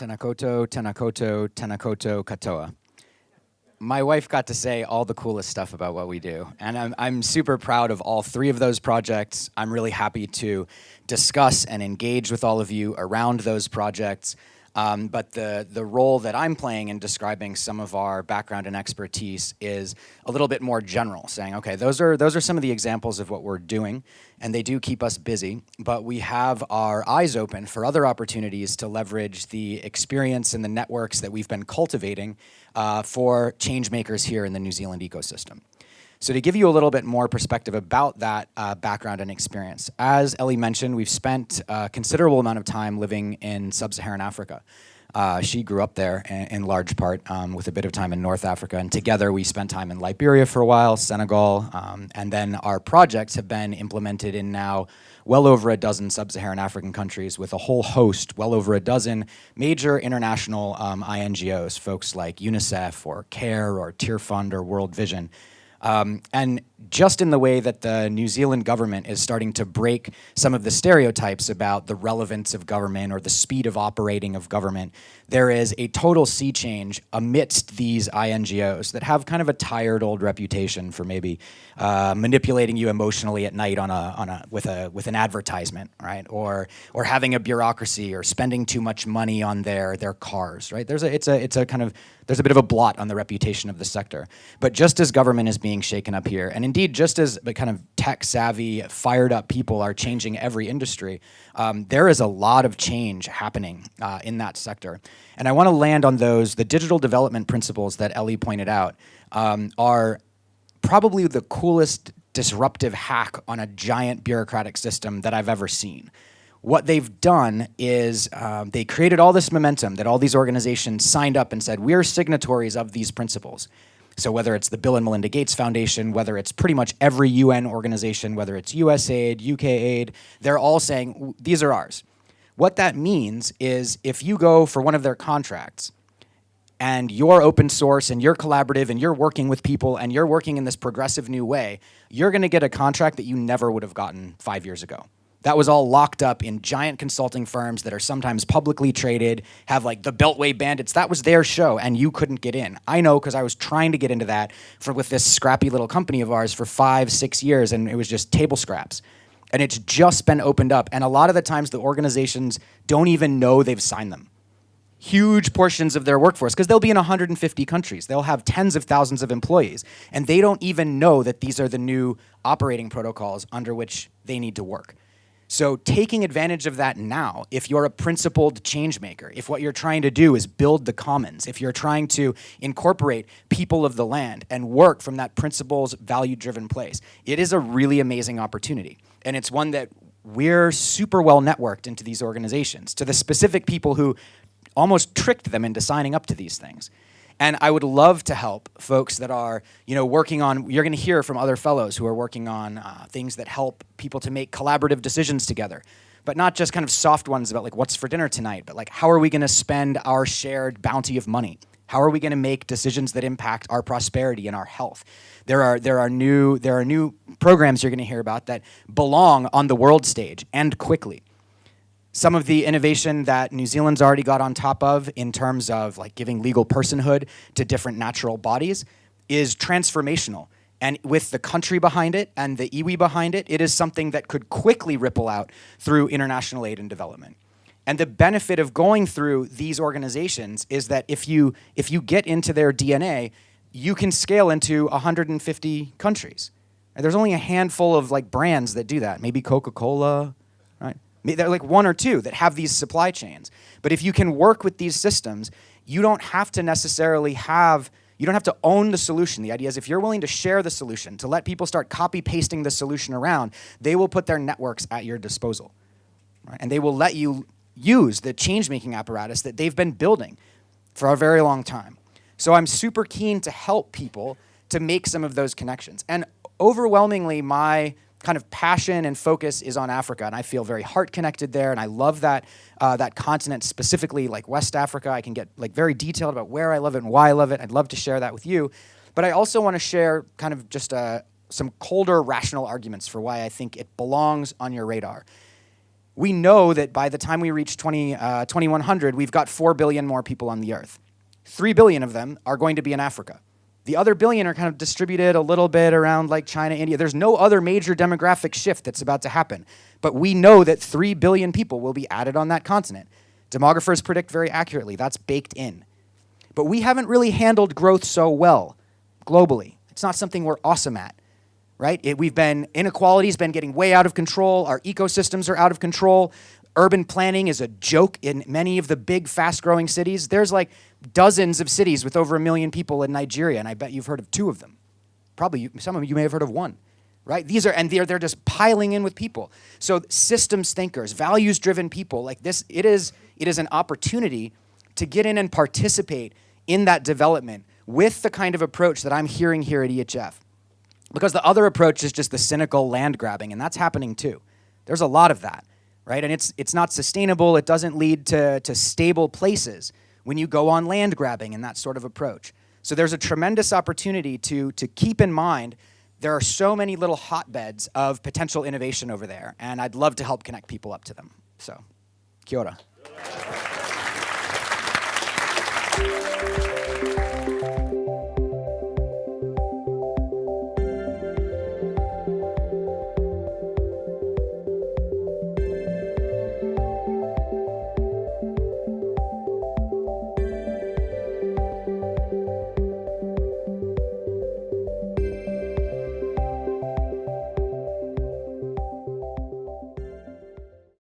Tēnā koutou, Tenakoto, Tēnā koutou, Katoa. My wife got to say all the coolest stuff about what we do, and I'm, I'm super proud of all three of those projects. I'm really happy to discuss and engage with all of you around those projects. Um, but the, the role that I'm playing in describing some of our background and expertise is a little bit more general, saying, okay, those are, those are some of the examples of what we're doing, and they do keep us busy, but we have our eyes open for other opportunities to leverage the experience and the networks that we've been cultivating uh, for change makers here in the New Zealand ecosystem. So to give you a little bit more perspective about that uh, background and experience, as Ellie mentioned, we've spent a considerable amount of time living in sub-Saharan Africa. Uh, she grew up there in, in large part um, with a bit of time in North Africa and together we spent time in Liberia for a while, Senegal, um, and then our projects have been implemented in now well over a dozen sub-Saharan African countries with a whole host, well over a dozen major international um, INGOs, folks like UNICEF or CARE or Tearfund or World Vision, um, and just in the way that the New Zealand government is starting to break some of the stereotypes about the relevance of government or the speed of operating of government, there is a total sea change amidst these INGOs that have kind of a tired old reputation for maybe uh, manipulating you emotionally at night on a, on a, with, a, with an advertisement, right? Or, or having a bureaucracy or spending too much money on their, their cars, right? There's a, it's, a, it's a kind of, there's a bit of a blot on the reputation of the sector. But just as government is being shaken up here, and indeed just as the kind of tech savvy, fired up people are changing every industry, um, there is a lot of change happening uh, in that sector. And I want to land on those, the digital development principles that Ellie pointed out um, are probably the coolest disruptive hack on a giant bureaucratic system that I've ever seen what they've done is um, they created all this momentum that all these organizations signed up and said, we're signatories of these principles. So whether it's the Bill and Melinda Gates Foundation, whether it's pretty much every UN organization, whether it's USAID, UK Aid, they're all saying, these are ours. What that means is if you go for one of their contracts and you're open source and you're collaborative and you're working with people and you're working in this progressive new way, you're gonna get a contract that you never would have gotten five years ago. That was all locked up in giant consulting firms that are sometimes publicly traded, have like the Beltway Bandits. That was their show, and you couldn't get in. I know because I was trying to get into that for with this scrappy little company of ours for five, six years, and it was just table scraps. And it's just been opened up. And a lot of the times the organizations don't even know they've signed them. Huge portions of their workforce, because they'll be in 150 countries. They'll have tens of thousands of employees. And they don't even know that these are the new operating protocols under which they need to work. So taking advantage of that now, if you're a principled change maker, if what you're trying to do is build the commons, if you're trying to incorporate people of the land and work from that principles value-driven place, it is a really amazing opportunity. And it's one that we're super well networked into these organizations, to the specific people who almost tricked them into signing up to these things. And I would love to help folks that are, you know, working on, you're gonna hear from other fellows who are working on uh, things that help people to make collaborative decisions together. But not just kind of soft ones about like what's for dinner tonight, but like how are we gonna spend our shared bounty of money? How are we going to make decisions that impact our prosperity and our health? There are, there are, new, there are new programs you're going to hear about that belong on the world stage and quickly some of the innovation that New Zealand's already got on top of in terms of like giving legal personhood to different natural bodies is transformational. And with the country behind it and the iwi behind it, it is something that could quickly ripple out through international aid and development. And the benefit of going through these organizations is that if you, if you get into their DNA, you can scale into 150 countries. And there's only a handful of like brands that do that, maybe Coca-Cola, they're like one or two that have these supply chains. But if you can work with these systems, you don't have to necessarily have, you don't have to own the solution. The idea is if you're willing to share the solution, to let people start copy pasting the solution around, they will put their networks at your disposal. Right? And they will let you use the change-making apparatus that they've been building for a very long time. So I'm super keen to help people to make some of those connections. And overwhelmingly, my kind of passion and focus is on Africa, and I feel very heart connected there, and I love that uh, that continent specifically, like West Africa. I can get like very detailed about where I love it and why I love it. I'd love to share that with you, but I also want to share kind of just uh, some colder rational arguments for why I think it belongs on your radar. we know that by the time we reach 20, uh, 2100, we've got 4 billion more people on the earth. 3 billion of them are going to be in Africa. The other billion are kind of distributed a little bit around like China, India. There's no other major demographic shift that's about to happen. But we know that 3 billion people will be added on that continent. Demographers predict very accurately. That's baked in. But we haven't really handled growth so well globally. It's not something we're awesome at right? It, we've been, inequality's been getting way out of control. Our ecosystems are out of control. Urban planning is a joke in many of the big, fast-growing cities. There's like dozens of cities with over a million people in Nigeria, and I bet you've heard of two of them. Probably you, some of you may have heard of one, right? These are, and they're, they're just piling in with people. So systems thinkers, values-driven people, like this, it is, it is an opportunity to get in and participate in that development with the kind of approach that I'm hearing here at EHF. Because the other approach is just the cynical land grabbing, and that's happening too. There's a lot of that, right? And it's, it's not sustainable. It doesn't lead to, to stable places when you go on land grabbing and that sort of approach. So there's a tremendous opportunity to, to keep in mind there are so many little hotbeds of potential innovation over there, and I'd love to help connect people up to them. So, kia ora.